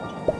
you.